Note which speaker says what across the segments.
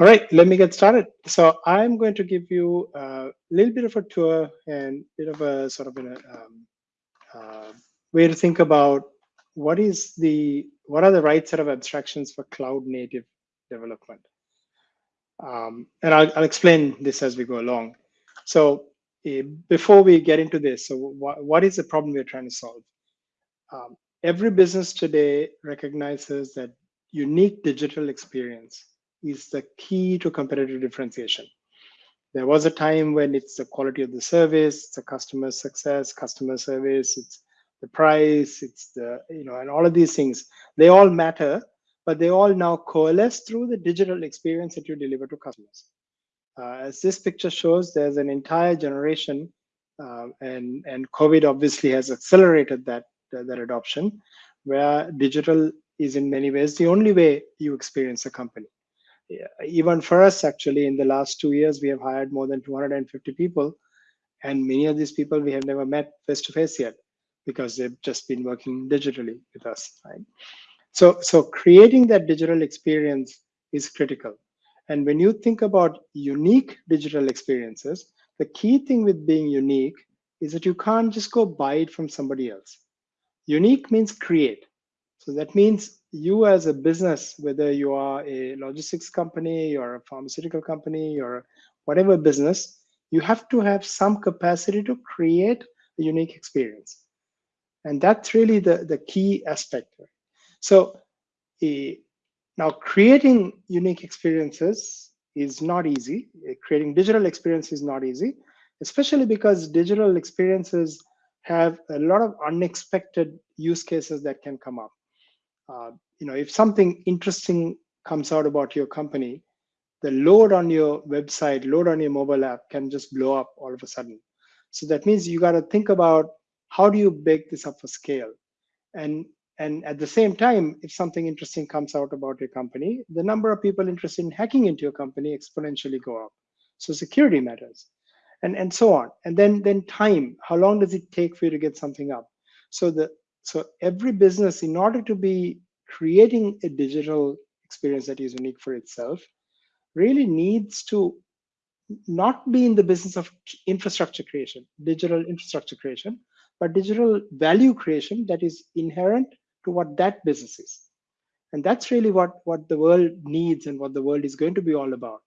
Speaker 1: All right, let me get started. So I'm going to give you a little bit of a tour and a bit of a sort of a um, uh, way to think about what is the what are the right set of abstractions for cloud native development. Um, and I'll, I'll, explain this as we go along. So uh, before we get into this, so wh what is the problem we're trying to solve? Um, every business today recognizes that unique digital experience is the key to competitive differentiation. There was a time when it's the quality of the service, it's the customer success, customer service, it's the price, it's the, you know, and all of these things, they all matter, but they all now coalesce through the digital experience that you deliver to customers. Uh, as this picture shows, there's an entire generation, uh, and, and COVID obviously has accelerated that, that adoption, where digital is in many ways the only way you experience a company even for us, actually, in the last two years, we have hired more than 250 people. And many of these people we have never met face to face yet because they've just been working digitally with us, right? So, so creating that digital experience is critical. And when you think about unique digital experiences, the key thing with being unique is that you can't just go buy it from somebody else. Unique means create. So that means you as a business, whether you are a logistics company or a pharmaceutical company or whatever business, you have to have some capacity to create a unique experience. And that's really the, the key aspect. So uh, now creating unique experiences is not easy. Uh, creating digital experience is not easy, especially because digital experiences have a lot of unexpected use cases that can come up uh, you know, if something interesting comes out about your company, the load on your website, load on your mobile app can just blow up all of a sudden. So that means you got to think about how do you bake this up for scale? And and at the same time, if something interesting comes out about your company, the number of people interested in hacking into your company exponentially go up. So security matters, and and so on. And then then time. How long does it take for you to get something up? So the so every business, in order to be creating a digital experience that is unique for itself, really needs to not be in the business of infrastructure creation, digital infrastructure creation, but digital value creation that is inherent to what that business is. And that's really what, what the world needs and what the world is going to be all about.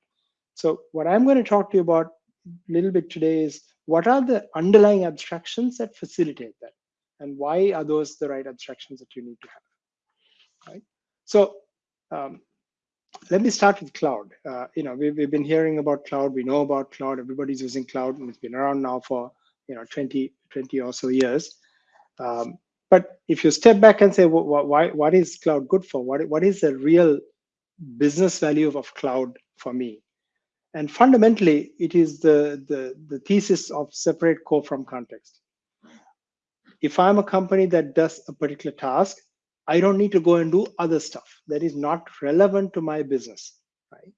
Speaker 1: So what I'm going to talk to you about a little bit today is what are the underlying abstractions that facilitate that? And why are those the right abstractions that you need to have right? So um, let me start with cloud. Uh, you know we've, we've been hearing about cloud we know about cloud everybody's using cloud and it's been around now for you know 20 20 or so years. Um, but if you step back and say why what is cloud good for? What what is the real business value of cloud for me? And fundamentally it is the the the thesis of separate core from context if I'm a company that does a particular task, I don't need to go and do other stuff that is not relevant to my business, right?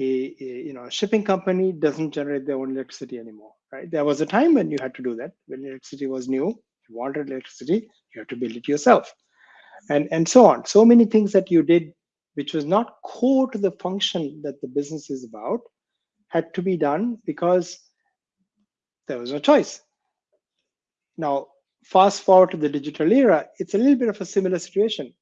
Speaker 1: A, a, you know, a shipping company doesn't generate their own electricity anymore, right? There was a time when you had to do that. When electricity was new, you wanted electricity, you had to build it yourself, and and so on. So many things that you did, which was not core to the function that the business is about, had to be done because there was no choice. Now, fast forward to the digital era, it's a little bit of a similar situation.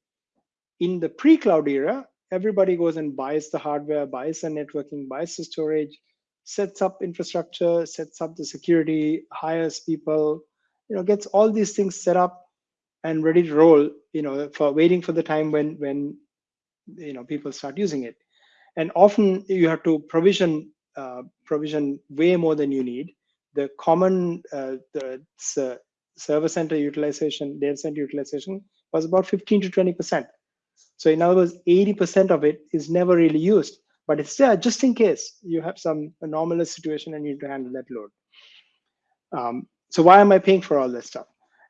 Speaker 1: In the pre-cloud era, everybody goes and buys the hardware, buys the networking, buys the storage, sets up infrastructure, sets up the security, hires people, you know, gets all these things set up and ready to roll, you know, for waiting for the time when when you know people start using it. And often you have to provision uh, provision way more than you need. The common uh, the server center utilization, data center utilization was about 15 to 20%. So in other words, 80% of it is never really used, but it's there just in case you have some anomalous situation and you need to handle that load. Um, so why am I paying for all this stuff?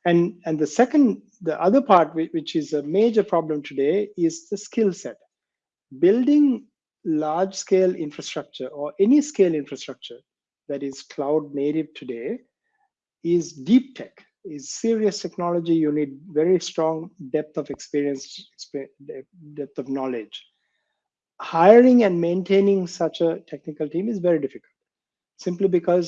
Speaker 1: And, and the second, the other part, which is a major problem today, is the skill set. Building large scale infrastructure or any scale infrastructure that is cloud native today is deep tech is serious technology, you need very strong depth of experience, depth of knowledge. hiring and maintaining such a technical team is very difficult, simply because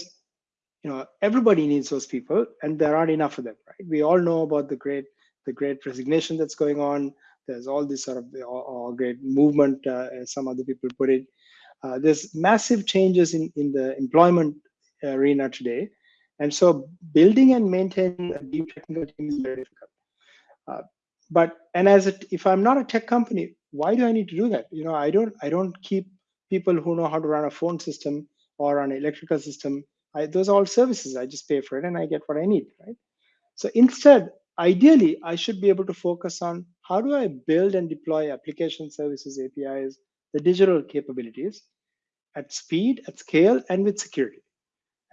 Speaker 1: you know everybody needs those people, and there aren't enough of them. Right? We all know about the great the great resignation that's going on. There's all this sort of all, all great movement, uh, as some other people put it. Uh, there's massive changes in in the employment arena today, and so building and maintaining a deep technical team is very difficult. Uh, but and as a, if I'm not a tech company, why do I need to do that? You know, I don't I don't keep people who know how to run a phone system or an electrical system. I, those are all services. I just pay for it and I get what I need, right? So instead, ideally, I should be able to focus on how do I build and deploy application services, APIs, the digital capabilities at speed, at scale, and with security.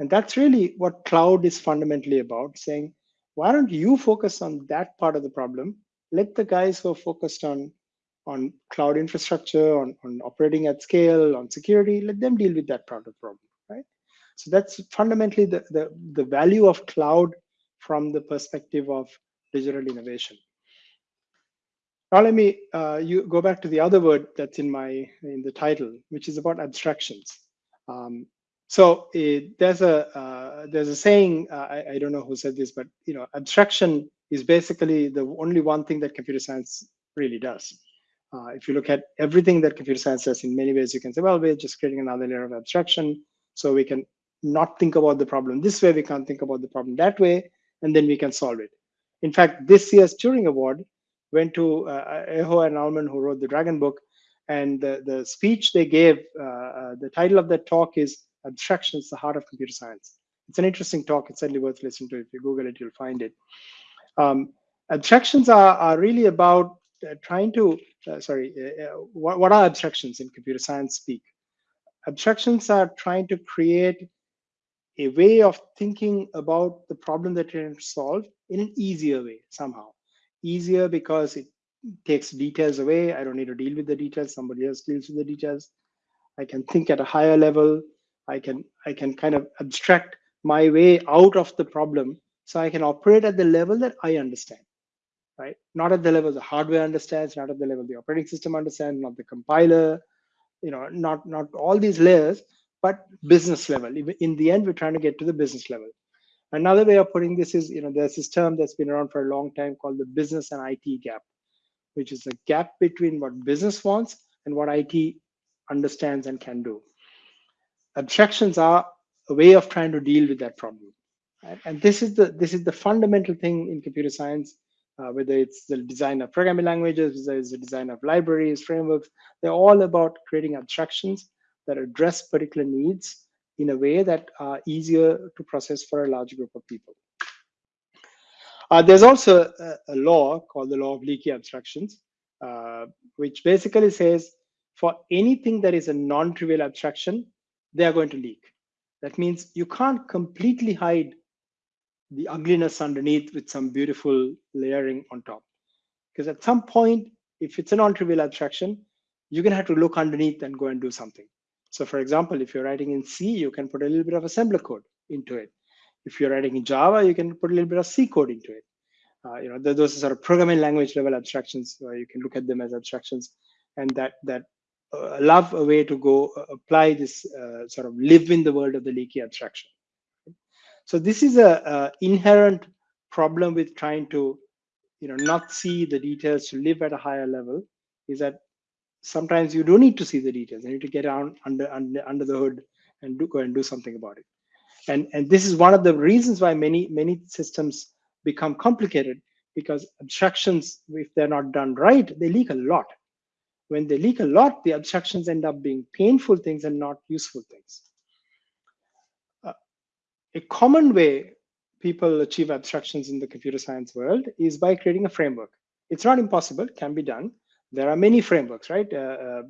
Speaker 1: And that's really what cloud is fundamentally about saying, why don't you focus on that part of the problem? Let the guys who are focused on, on cloud infrastructure, on, on operating at scale, on security, let them deal with that part of the problem, right? So that's fundamentally the, the, the value of cloud from the perspective of digital innovation. Now let me uh, you go back to the other word that's in my in the title, which is about abstractions. Um, so it, there's a uh, there's a saying uh, I, I, don't know who said this, but you know, abstraction is basically the only one thing that computer science really does. Uh, if you look at everything that computer science does, in many ways, you can say, well, we're just creating another layer of abstraction, so we can not think about the problem this way, we can't think about the problem that way, and then we can solve it. In fact, this year's Turing Award went to uh, Aho and Ullman, who wrote the Dragon book, and the, the speech they gave, uh, uh, the title of that talk is abstraction is the heart of computer science. It's an interesting talk. It's certainly worth listening to. If you Google it, you'll find it. Um, abstractions are, are really about uh, trying to, uh, sorry, uh, uh, what, what are abstractions in computer science speak? Abstractions are trying to create a way of thinking about the problem that you're to solve in an easier way somehow. Easier because it takes details away. I don't need to deal with the details. Somebody else deals with the details. I can think at a higher level. I can I can kind of abstract my way out of the problem so I can operate at the level that I understand, right? Not at the level the hardware understands, not at the level the operating system understands, not the compiler, you know, not not all these layers, but business level. In the end, we're trying to get to the business level. Another way of putting this is, you know, there's this term that's been around for a long time called the business and IT gap, which is the gap between what business wants and what IT understands and can do abstractions are a way of trying to deal with that problem. Right? And this is the this is the fundamental thing in computer science, uh, whether it's the design of programming languages, whether it's the design of libraries, frameworks, they're all about creating abstractions that address particular needs in a way that are easier to process for a large group of people. Uh, there's also a, a, law called the law of leaky abstractions, uh, which basically says for anything that is a non-trivial abstraction, they are going to leak. That means you can't completely hide the ugliness underneath with some beautiful layering on top. Because at some point, if it's a non-trivial abstraction, you're going to have to look underneath and go and do something. So for example, if you're writing in C, you can put a little bit of assembler code into it. If you're writing in Java, you can put a little bit of C code into it. Uh, you know, those are sort of programming language level abstractions. You can look at them as abstractions, and that that love a way to go uh, apply this uh, sort of live in the world of the leaky abstraction. So this is a, a, inherent problem with trying to, you know, not see the details to live at a higher level. Is that sometimes you do need to see the details. You need to get down under under under the hood and do go and do something about it. And and this is one of the reasons why many many systems become complicated because abstractions, if they're not done right, they leak a lot when they leak a lot, the abstractions end up being painful things and not useful things. Uh, a common way people achieve abstractions in the computer science world is by creating a framework. It's not impossible, can be done. There are many frameworks, right? Uh, uh,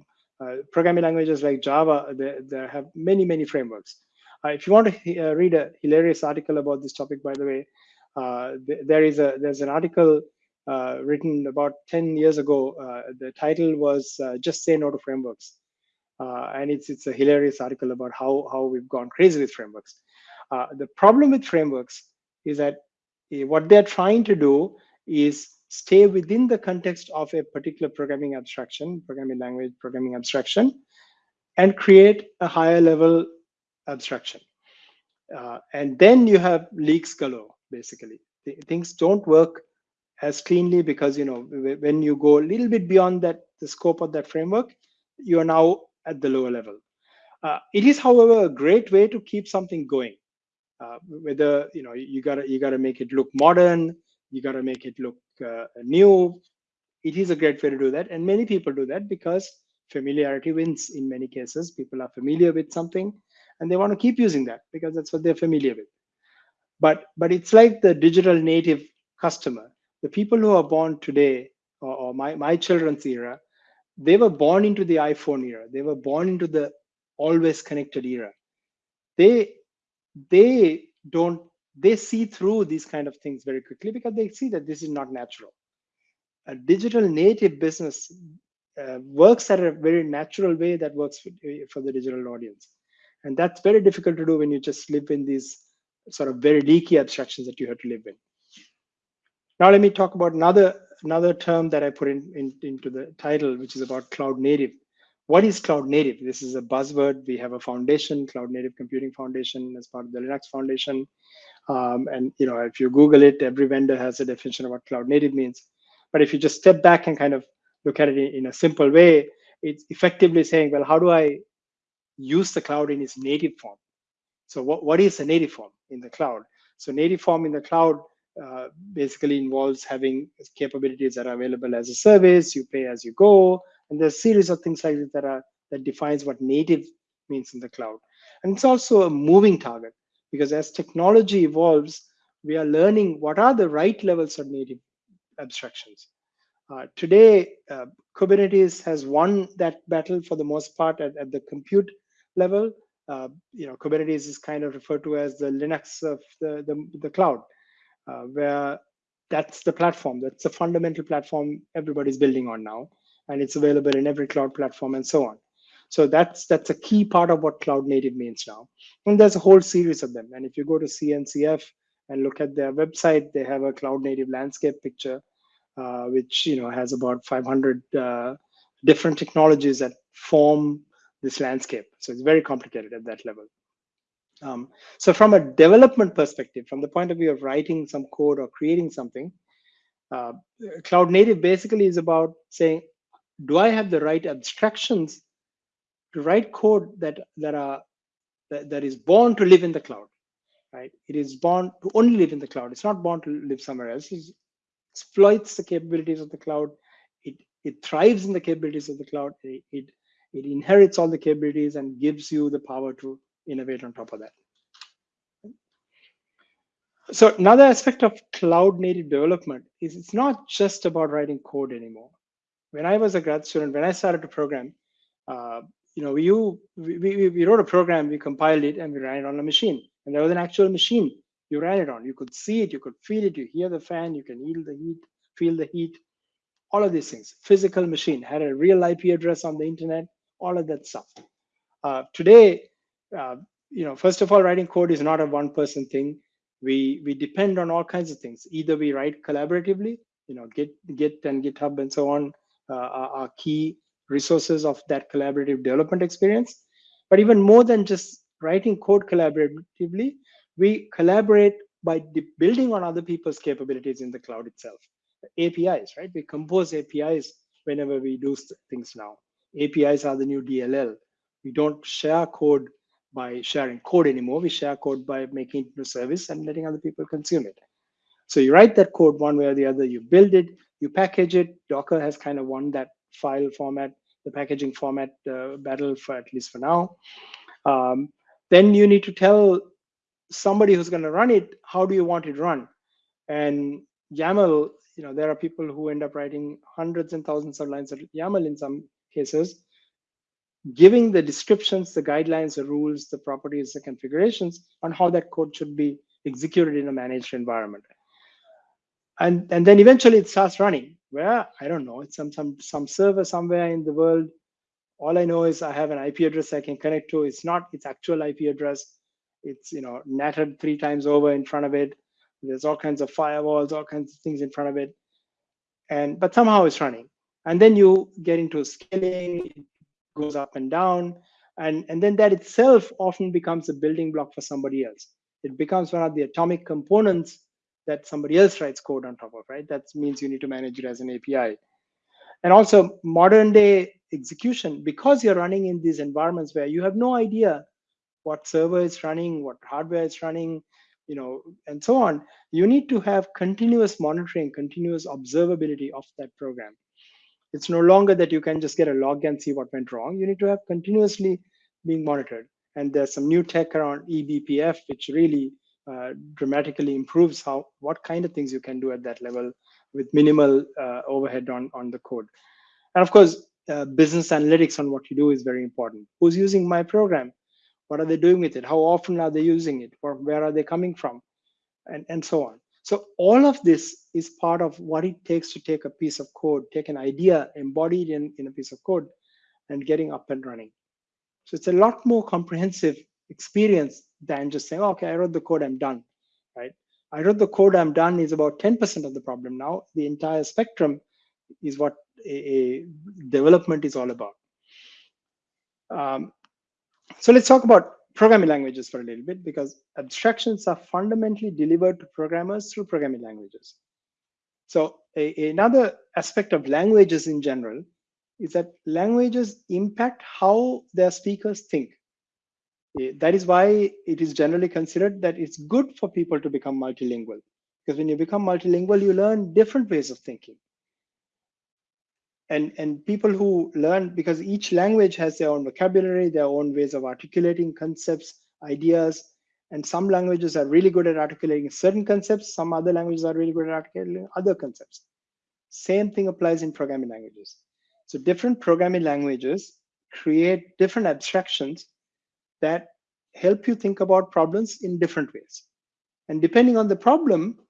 Speaker 1: uh programming languages like Java, they have many, many frameworks. Uh, if you want to uh, read a hilarious article about this topic, by the way, th there is a there's an article written about 10 years ago. Uh, the title was uh, Just Say No to Frameworks. and it's, it's a hilarious article about how, how we've gone crazy with frameworks. the problem with frameworks is that eh, what they're trying to do is stay within the context of a particular programming abstraction, programming language, programming abstraction, and create a higher level abstraction. Uh, and then you have leaks galore, basically. things don't work as cleanly because you know when you go a little bit beyond that the scope of that framework, you are now at the lower level. Uh, it is, however, a great way to keep something going. Uh, whether you know you gotta you gotta make it look modern, you gotta make it look uh, new. It is a great way to do that, and many people do that because familiarity wins. In many cases, people are familiar with something, and they want to keep using that because that's what they're familiar with. But but it's like the digital native customer. The people who are born today, or, or my my children's era, they were born into the iPhone era. They were born into the always connected era. They they don't they see through these kind of things very quickly because they see that this is not natural. A digital native business uh, works at a very natural way that works for, for the digital audience. And that's very difficult to do when you just live in these sort of very leaky abstractions that you have to live in. Now let me talk about another another term that I put in, in, into the title, which is about cloud native. What is cloud native? This is a buzzword. We have a foundation, Cloud Native Computing Foundation, as part of the Linux Foundation. Um, and you know, if you Google it, every vendor has a definition of what cloud native means. But if you just step back and kind of look at it in, in a simple way, it's effectively saying, well, how do I use the cloud in its native form? So what, what is a native form in the cloud? So native form in the cloud uh, basically involves having capabilities that are available as a service, you pay as you go, and there's a series of things like that are that defines what native means in the cloud. And it's also a moving target because as technology evolves, we are learning what are the right levels of native abstractions. Uh, today, uh, Kubernetes has won that battle for the most part at, at the compute level. Uh, you know, Kubernetes is kind of referred to as the Linux of the, the, the cloud, where that's the platform. That's the fundamental platform everybody's building on now and it's available in every cloud platform and so on. So that's that's a key part of what cloud native means now. And there's a whole series of them. And if you go to CNCF and look at their website, they have a cloud native landscape picture, uh, which you know has about 500 uh, different technologies that form this landscape. So it's very complicated at that level. Um, so from a development perspective, from the point of view of writing some code or creating something, uh, cloud native basically is about saying, do I have the right abstractions to write code that that are that, that is born to live in the cloud, right? It is born to only live in the cloud. It's not born to live somewhere else. It exploits the capabilities of the cloud. It it thrives in the capabilities of the cloud. It, it it inherits all the capabilities and gives you the power to innovate on top of that. So another aspect of cloud native development is it's not just about writing code anymore when I was a grad student, when I started to program, uh, you know, you we, we, we wrote a program, we compiled it, and we ran it on a machine. And there was an actual machine you ran it on. You could see it, you could feel it, you hear the fan, you can feel the heat, feel the heat, all of these things. Physical machine had a real IP address on the internet, all of that stuff. Uh, today, uh, you know, first of all, writing code is not a one-person thing. We we depend on all kinds of things. Either we write collaboratively, you know, Git, Git and GitHub and so on, uh, are key resources of that collaborative development experience. But even more than just writing code collaboratively, we collaborate by building on other people's capabilities in the cloud itself. APIs, right? We compose APIs whenever we do things now. APIs are the new DLL. We don't share code by sharing code anymore. We share code by making it into a service and letting other people consume it. So you write that code one way or the other, you build it, you package it. Docker has kind of won that file format, the packaging format uh, battle for at least for now. Um, then you need to tell somebody who's going to run it, how do you want it run? And YAML, you know, there are people who end up writing hundreds and thousands of lines of YAML in some cases, giving the descriptions, the guidelines, the rules, the properties, the configurations on how that code should be executed in a managed environment. And and then eventually it starts running. Where i don't know. It's some some some server somewhere in the world. All i know is i have an ip address i can connect to. It's not its actual ip address. It's you know natted three times over in front of it. There's all kinds of firewalls all kinds of things in front of it. And but somehow it's running. And then you get into scaling, goes up and down, and, and then that itself often becomes a building block for somebody else. It becomes one of the atomic components that somebody else writes code on top of, right? That means you need to manage it as an API. And also modern day execution, because you're running in these environments where you have no idea what server is running, what hardware is running, you know, and so on, you need to have continuous monitoring, continuous observability of that program. It's no longer that you can just get a log and see what went wrong. You need to have continuously being monitored. And there's some new tech around eBPF, which really uh, dramatically improves how what kind of things you can do at that level with minimal uh, overhead on, on the code. And of course, uh, business analytics on what you do is very important. Who's using my program? What are they doing with it? How often are they using it? Or where are they coming from? And, and so on. So all of this is part of what it takes to take a piece of code, take an idea, embody it in, in a piece of code, and getting up and running. So it's a lot more comprehensive experience than just saying, oh, okay, I wrote the code, I'm done, right? I wrote the code, I'm done is about 10% of the problem. Now the entire spectrum is what a, a development is all about. Um, so let's talk about programming languages for a little bit because abstractions are fundamentally delivered to programmers through programming languages. So a, another aspect of languages in general is that languages impact how their speakers think. Eh, that is why it is generally considered that it's good for people to become multilingual. Because when you become multilingual, you learn different ways of thinking. And, and people who learn, because each language has their own vocabulary, their own ways of articulating concepts, ideas, and some languages are really good at articulating certain concepts, some other languages are really good at articulating other concepts. Same thing applies in programming languages. So different programming languages create different abstractions that help you think about problems in different ways. And depending on the problem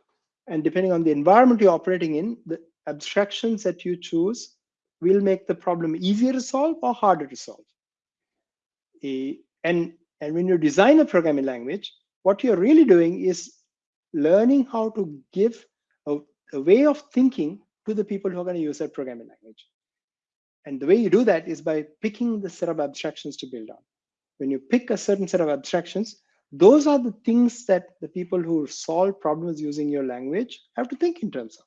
Speaker 1: and depending on the environment you're operating in, the abstractions that you choose will make the problem easier to solve or harder to solve. and, and when you design a programming language, what you're really doing is learning how to give a, a way of thinking to the people who are going to use that programming language. And the way you do that is by picking the set of abstractions to build on. When you pick a certain set of abstractions, those are the things that the people who solve problems using your language have to think in terms of.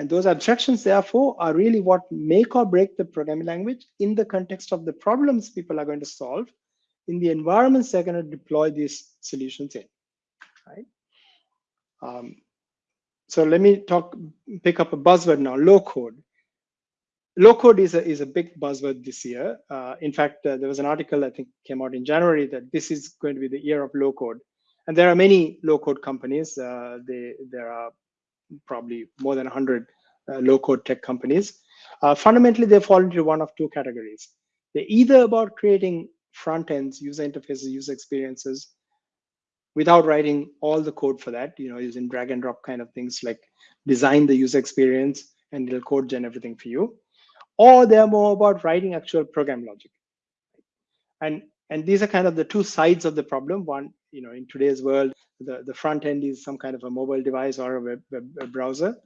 Speaker 1: And those abstractions, therefore, are really what make or break the programming language in the context of the problems people are going to solve in the environments they're going to deploy these solutions in. Right? Um, so let me talk, pick up a buzzword now, low code low code is a, is a big buzzword this year. Uh, in fact, uh, there was an article I think came out in January that this is going to be the year of low code. And there are many low code companies. Uh, they, there are probably more than 100 uh, low code tech companies. Uh, fundamentally, they fall into one of two categories. They're either about creating front ends, user interfaces, user experiences, without writing all the code for that, you know, using drag and drop kind of things like design the user experience and it'll code gen everything for you or they're more about writing actual program logic. And and these are kind of the two sides of the problem. One, you know, in today's world, the, the front end is some kind of a mobile device or a web, web, web browser.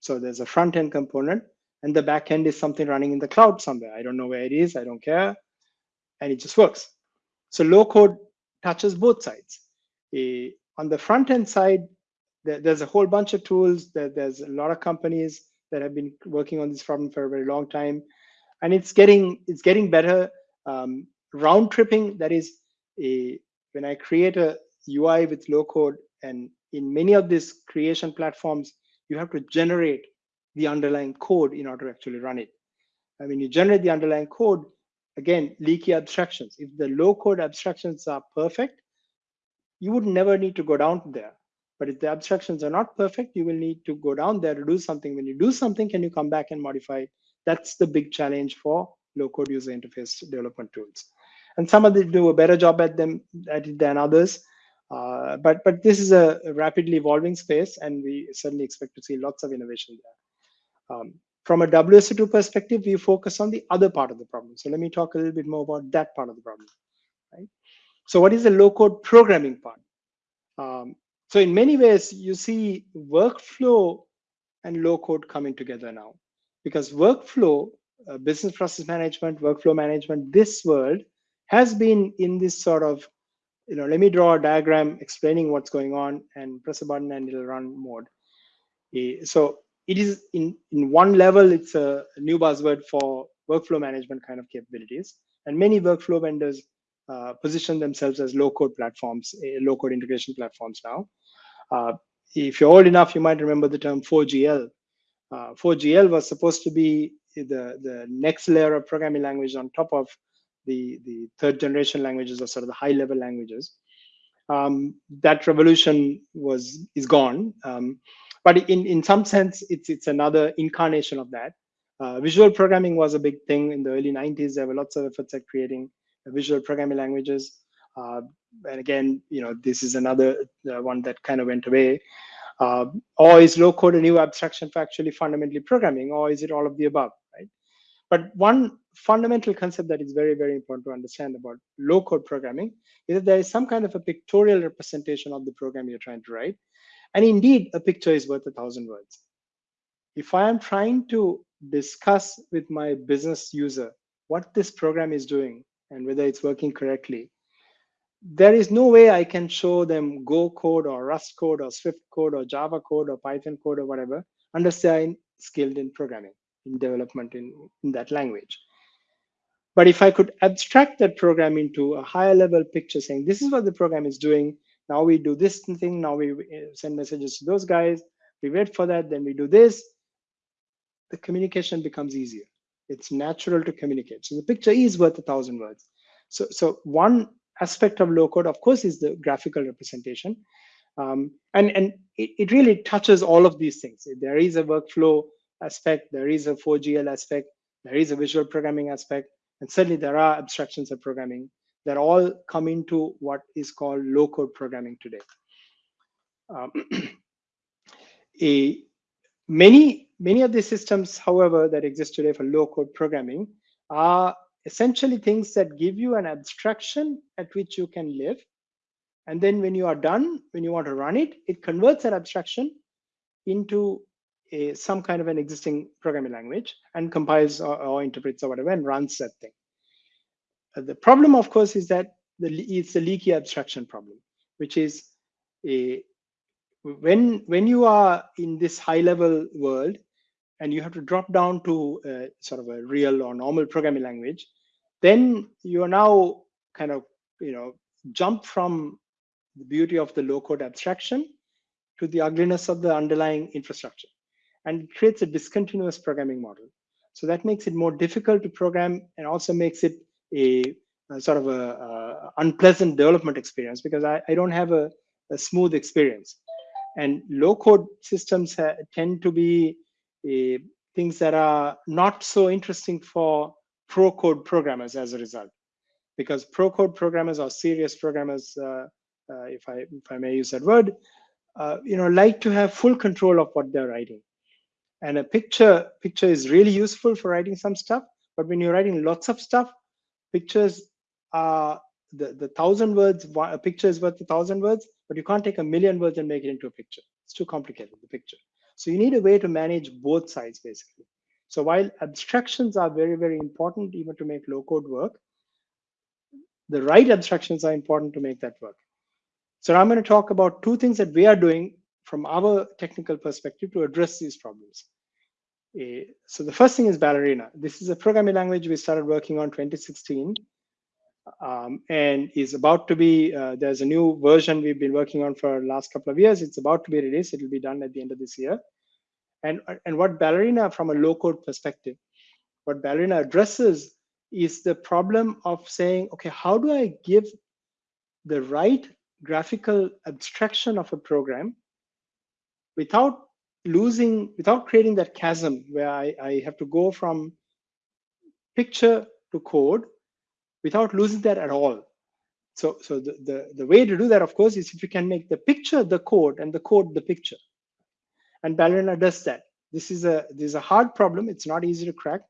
Speaker 1: So there's a front end component, and the back end is something running in the cloud somewhere. I don't know where it is, I don't care, and it just works. So low code touches both sides. Uh, on the front end side, there, there's a whole bunch of tools. There, there's a lot of companies that have been working on this problem for a very long time, and it's getting it's getting better. Um, round tripping that is a when I create a UI with low code, and in many of these creation platforms, you have to generate the underlying code in order to actually run it. I mean, you generate the underlying code, again, leaky abstractions. If the low code abstractions are perfect, you would never need to go down there. But if the abstractions are not perfect, you will need to go down there to do something. When you do something, can you come back and modify? That's the big challenge for low-code user interface development tools. And some of them do a better job at them at it than others. Uh, but but this is a rapidly evolving space, and we certainly expect to see lots of innovation there. Um, from a WSO2 perspective, we focus on the other part of the problem. So let me talk a little bit more about that part of the problem. Right? So what is the low-code programming part? Um, so in many ways, you see workflow and low code coming together now because workflow, uh, business process management, workflow management, this world has been in this sort of, you know, let me draw a diagram explaining what's going on and press a button and it'll run mode. So it is in, in one level, it's a new buzzword for workflow management kind of capabilities. And many workflow vendors uh, position themselves as low code platforms, uh, low code integration platforms now. Uh, if you're old enough, you might remember the term 4GL. 4GL uh, was supposed to be the, the next layer of programming language on top of the, the third generation languages or sort of the high level languages. Um, that revolution was is gone. Um, but in, in some sense, it's, it's another incarnation of that. Uh, visual programming was a big thing in the early 90s. There were lots of efforts at creating visual programming languages. Uh, and again, you know, this is another uh, one that kind of went away. Uh, or is low code a new abstraction for actually fundamentally programming, or is it all of the above, right? But one fundamental concept that is very, very important to understand about low code programming is that there is some kind of a pictorial representation of the program you're trying to write. And indeed, a picture is worth a thousand words. If I am trying to discuss with my business user what this program is doing and whether it's working correctly, there is no way I can show them Go code or Rust code or Swift code or Java code or Python code or whatever they're skilled in programming, in development in, in that language. But if I could abstract that program into a higher level picture saying, this is what the program is doing. Now we do this thing. Now we send messages to those guys. We wait for that. Then we do this. The communication becomes easier. It's natural to communicate. So the picture is worth a thousand words. So, so one aspect of low code, of course, is the graphical representation. Um, and and it, it really touches all of these things. There is a workflow aspect, there is a 4GL aspect, there is a visual programming aspect, and certainly there are abstractions of programming that all come into what is called low code programming today. Um, a, many, many of the systems, however, that exist today for low code programming are essentially things that give you an abstraction at which you can live. And then when you are done, when you want to run it, it converts that abstraction into a, some kind of an existing programming language and compiles or, or interprets or whatever and runs that thing. Uh, the problem, of course, is that the, it's a leaky abstraction problem, which is a, when when you are in this high level world and you have to drop down to a, sort of a real or normal programming language then you are now kind of you know jump from the beauty of the low code abstraction to the ugliness of the underlying infrastructure and it creates a discontinuous programming model. So that makes it more difficult to program and also makes it a, a sort of a, a, unpleasant development experience because I, I don't have a, a, smooth experience. And low code systems tend to be things that are not so interesting for pro code programmers as a result. Because pro code programmers or serious programmers uh, uh, if i if i may use that word uh, you know like to have full control of what they're writing and a picture picture is really useful for writing some stuff but when you're writing lots of stuff pictures are the the thousand words a picture is worth a thousand words but you can't take a million words and make it into a picture. It's too complicated the picture. So you need a way to manage both sides basically. So while abstractions are very, very important even to make low code work, the right abstractions are important to make that work. So I'm going to talk about two things that we are doing from our technical perspective to address these problems. Uh, so the first thing is Ballerina. This is a programming language we started working on 2016 um, and is about to be, uh, there's a new version we've been working on for the last couple of years. It's about to be released. It will be done at the end of this year. And, and what Ballerina, from a low code perspective, what Ballerina addresses is the problem of saying, okay, how do I give the right graphical abstraction of a program without losing, without creating that chasm where I, I have to go from picture to code without losing that at all. So, so the, the, the way to do that, of course, is if you can make the picture the code and the code the picture and Ballerina does that. This is a this is a hard problem. It's not easy to crack,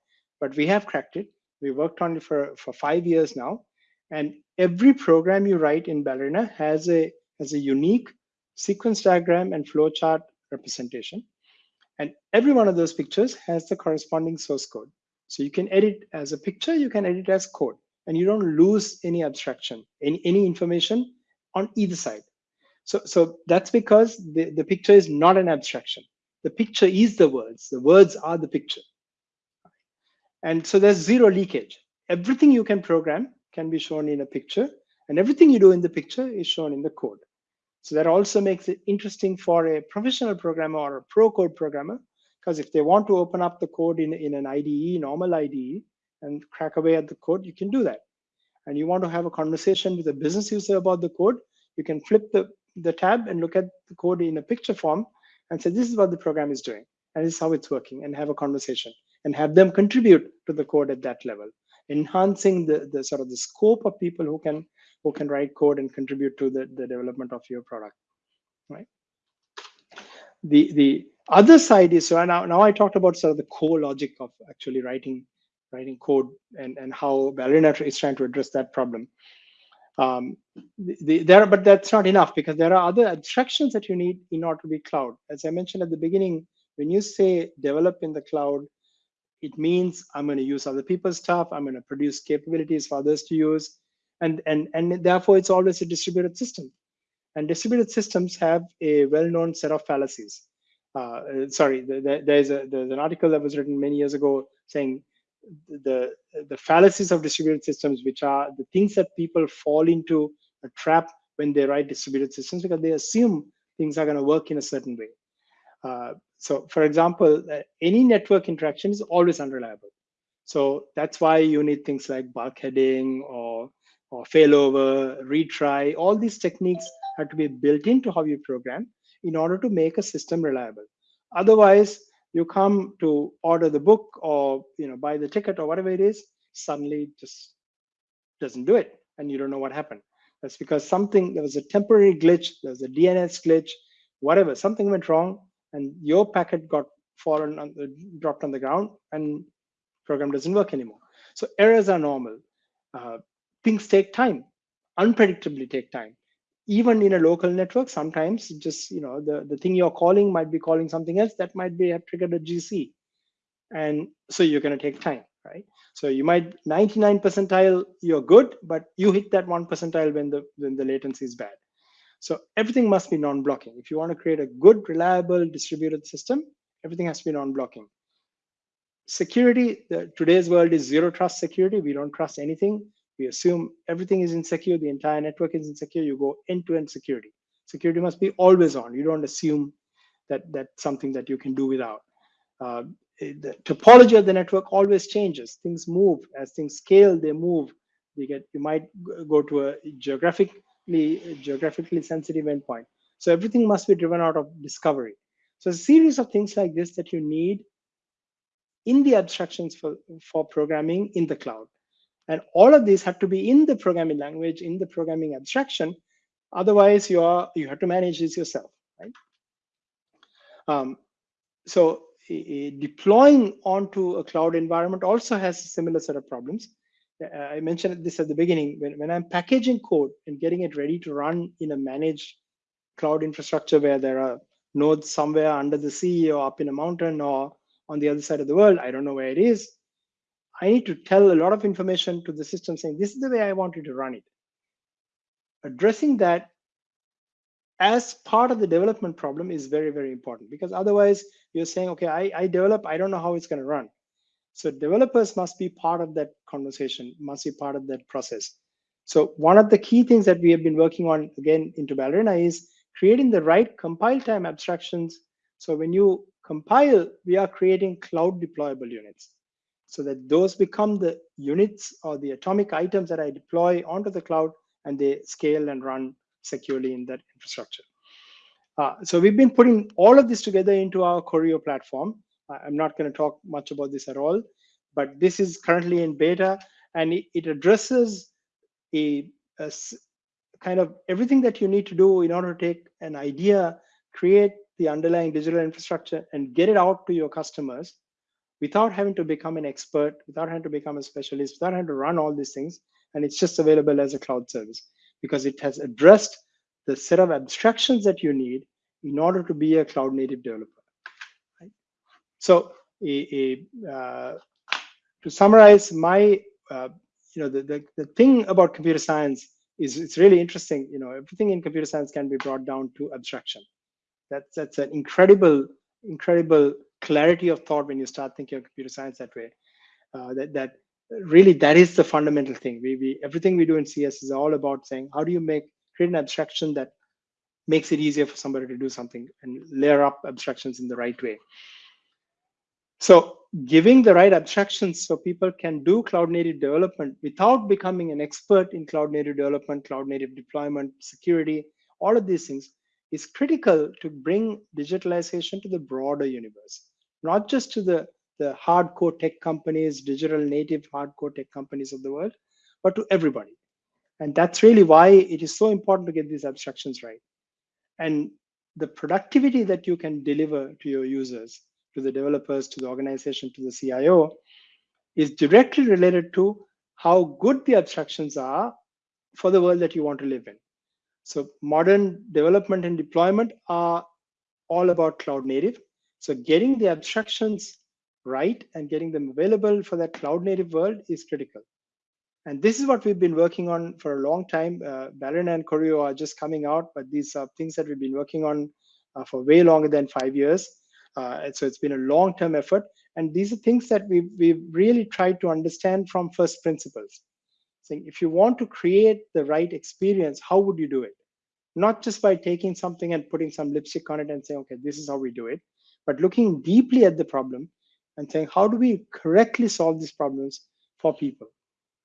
Speaker 1: but we have cracked it. We worked on it for, for five years now. And every program you write in Ballerina has a has a unique sequence diagram and flowchart representation. And every one of those pictures has the corresponding source code. So you can edit as a picture, you can edit as code, and you don't lose any abstraction, any, any information on either side. So, so that's because the, the picture is not an abstraction. The picture is the words. The words are the picture. And so there's zero leakage. Everything you can program can be shown in a picture, and everything you do in the picture is shown in the code. So that also makes it interesting for a professional programmer or a pro code programmer, because if they want to open up the code in, in an IDE, normal IDE, and crack away at the code, you can do that. And you want to have a conversation with a business user about the code, you can flip the, the tab and look at the code in a picture form and say, this is what the program is doing, and this is how it's working, and have a conversation and have them contribute to the code at that level, enhancing the, the sort of the scope of people who can who can write code and contribute to the, the development of your product, right? The the other side is so now now I talked about sort of the core logic of actually writing writing code and and how Ballerina is trying to address that problem. Um, the, the, there, but that's not enough because there are other abstractions that you need in order to be cloud. As I mentioned at the beginning, when you say develop in the cloud, it means I'm going to use other people's stuff. I'm going to produce capabilities for others to use. And, and, and therefore, it's always a distributed system. And distributed systems have a well-known set of fallacies. Uh, sorry, there's, a, there's an article that was written many years ago saying the, the fallacies of distributed systems, which are the things that people fall into a trap when they write distributed systems because they assume things are going to work in a certain way. Uh, so for example, uh, any network interaction is always unreliable. So that's why you need things like bulkheading or, or failover, retry. All these techniques have to be built into how you program in order to make a system reliable. Otherwise, you come to order the book or you know buy the ticket or whatever it is, suddenly it just doesn't do it, and you don't know what happened. That's because something there was a temporary glitch, there was a DNS glitch, whatever, something went wrong, and your packet got fallen on the, dropped on the ground and program doesn't work anymore. So errors are normal. Uh, things take time, unpredictably take time. Even in a local network, sometimes just you know the, the thing you're calling might be calling something else that might be have triggered a GC. And so you're going to take time, right? So you might 99 percentile, you're good, but you hit that one percentile when the when the latency is bad. So everything must be non-blocking. If you want to create a good, reliable, distributed system, everything has to be non-blocking. Security, the, today's world is zero trust security. We don't trust anything. We assume everything is insecure, the entire network is insecure. You go end-to-end -end security. Security must be always on. You don't assume that that's something that you can do without. Uh, the topology of the network always changes. Things move as things scale. They move. You get. You might go to a geographically geographically sensitive endpoint. So everything must be driven out of discovery. So a series of things like this that you need in the abstractions for, for programming in the cloud. And all of these have to be in the programming language, in the programming abstraction. Otherwise, you are you have to manage this yourself, right? Um, so deploying onto a cloud environment also has a similar set of problems. Uh, I mentioned this at the beginning, when, when I'm packaging code and getting it ready to run in a managed cloud infrastructure where there are nodes somewhere under the sea or up in a mountain or on the other side of the world, I don't know where it is. I need to tell a lot of information to the system saying, this is the way I want you to run it. Addressing that as part of the development problem is very, very important because otherwise you're saying, okay, I, I develop, I don't know how it's going to run. So developers must be part of that conversation, must be part of that process. So one of the key things that we have been working on again into Ballerina is creating the right compile time abstractions. So when you compile, we are creating cloud deployable units so that those become the units or the atomic items that I deploy onto the cloud and they scale and run securely in that infrastructure. Uh, so we've been putting all of this together into our Choreo platform. I'm not going to talk much about this at all, but this is currently in beta and it, it addresses a, a, kind of everything that you need to do in order to take an idea, create the underlying digital infrastructure and get it out to your customers without having to become an expert, without having to become a specialist, without having to run all these things. And it's just available as a cloud service because it has addressed the set of abstractions that you need in order to be a cloud native developer. Right? So a, a, uh, to summarize my, uh, you know, the, the, the thing about computer science is it's really interesting. You know, everything in computer science can be brought down to abstraction. That's, that's an incredible, incredible clarity of thought when you start thinking of computer science that way. Uh, that, that really that is the fundamental thing. We, we everything we do in CS is all about saying how do you make create an abstraction that makes it easier for somebody to do something and layer up abstractions in the right way. So giving the right abstractions so people can do cloud native development without becoming an expert in cloud native development, cloud native deployment, security, all of these things is critical to bring digitalization to the broader universe, not just to the, the hardcore tech companies, digital native hardcore tech companies of the world, but to everybody. And that's really why it is so important to get these abstractions right. And the productivity that you can deliver to your users, to the developers, to the organization, to the CIO, is directly related to how good the abstractions are for the world that you want to live in. So modern development and deployment are all about cloud native. So getting the abstractions right and getting them available for that cloud native world is critical. And this is what we've been working on for a long time. Uh, and Choreo are just coming out, but these are things that we've been working on uh, for way longer than five years. Uh, so it's been a long-term effort. And these are things that we've, we've really tried to understand from first principles. Saying if you want to create the right experience, how would you do it? Not just by taking something and putting some lipstick on it and saying, okay, this is how we do it, but looking deeply at the problem and saying, how do we correctly solve these problems for people?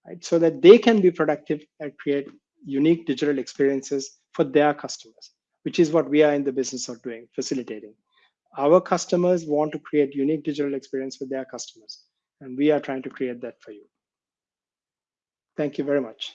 Speaker 1: right? So that they can be productive and create unique digital experiences for their customers, which is what we are in the business of doing, facilitating. Our customers want to create unique digital experience for their customers, and we are trying to create that for you. Thank you very much.